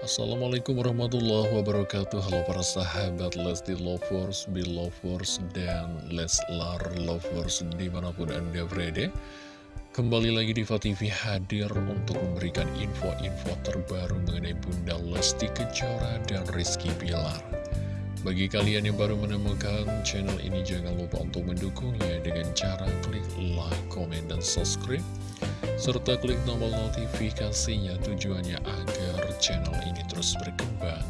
Assalamualaikum warahmatullahi wabarakatuh. Halo para sahabat Lesti Lovers, Belovers, dan Leslar Lovers di mana pun anda berada. Kembali lagi di TV hadir untuk memberikan info-info terbaru mengenai Bunda Lesti Kejora dan Rizky Bilar. Bagi kalian yang baru menemukan channel ini jangan lupa untuk mendukungnya dengan cara klik like, komen, dan subscribe. Serta klik tombol notifikasinya tujuannya agar channel ini terus berkembang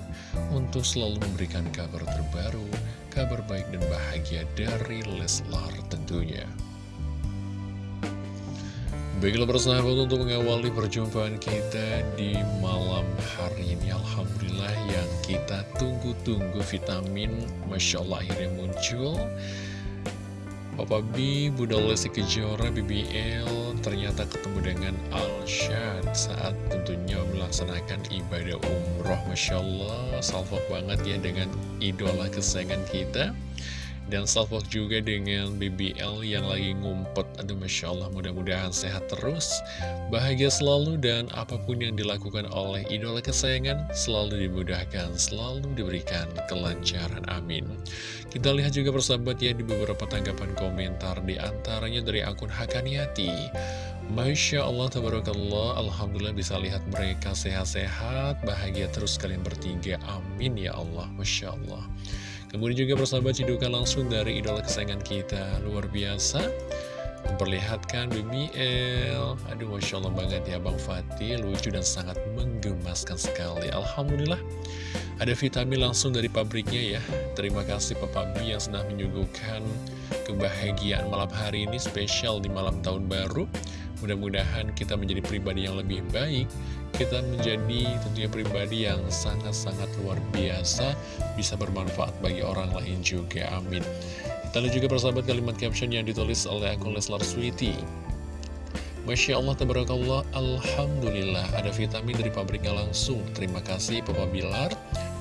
untuk selalu memberikan kabar terbaru, kabar baik dan bahagia dari Leslar tentunya. Baiklah persahabat untuk mengawali perjumpaan kita di malam hari ini Alhamdulillah yang kita tunggu-tunggu vitamin Masya Allah akhirnya muncul Papa B, Bunda Lesti Kejora, BBL ternyata ketemu dengan Alshad saat tentunya melaksanakan ibadah umroh. Masya Allah, salvok banget ya dengan idola kesayangan kita. Dan salvok juga dengan BBL yang lagi ngumpet. Aduh Masya Allah mudah-mudahan sehat terus. Bahagia selalu dan apa pun yang dilakukan oleh idola kesayangan Selalu dimudahkan, selalu diberikan kelancaran Amin. Kita lihat juga persahabat ya di beberapa tanggapan komentar Di antaranya dari akun Hakaniati. Masya Allah, tabarakallah, Alhamdulillah bisa lihat mereka sehat-sehat, bahagia terus kalian bertiga, amin ya Allah, Masya Allah. Kemudian juga persahabat cidukan langsung dari idola kesayangan kita. Luar biasa. Memperlihatkan BBL Aduh Masya Allah banget ya Bang Fatih. Lucu dan sangat menggemaskan sekali. Alhamdulillah. Ada vitamin langsung dari pabriknya ya. Terima kasih Papa B yang sedang menyuguhkan Kebahagiaan malam hari ini Spesial di malam tahun baru. Mudah-mudahan kita menjadi pribadi yang lebih baik Kita menjadi tentunya pribadi yang sangat-sangat luar biasa Bisa bermanfaat bagi orang lain juga, amin. Kita lihat juga persahabat kalimat caption yang ditulis oleh akun Leslar Sweety Masya Allah, tabarakallah, Alhamdulillah Ada vitamin dari pabriknya langsung. Terima kasih Papa Bilar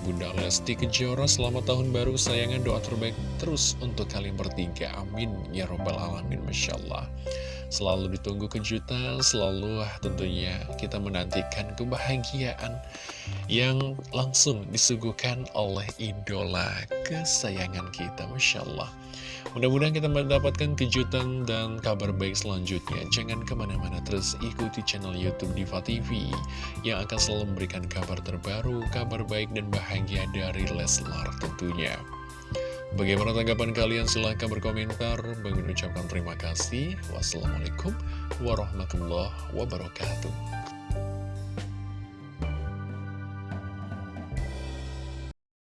Bunda Lesti Kejora Selamat tahun baru. Sayangan doa terbaik terus untuk kalian bertiga. Amin. Ya Robbal Alamin Masya Allah. Selalu ditunggu kejutan, selalu tentunya kita menantikan kebahagiaan yang langsung disuguhkan oleh idola kesayangan kita, Masya Allah. Mudah-mudahan kita mendapatkan kejutan dan kabar baik selanjutnya. Jangan ke mana-mana, terus ikuti channel Youtube Diva TV yang akan selalu memberikan kabar terbaru, kabar baik dan bahagia dari Leslar tentunya. Bagaimana tanggapan kalian? Silahkan berkomentar. Bagi ucapkan terima kasih. Wassalamualaikum warahmatullahi wabarakatuh.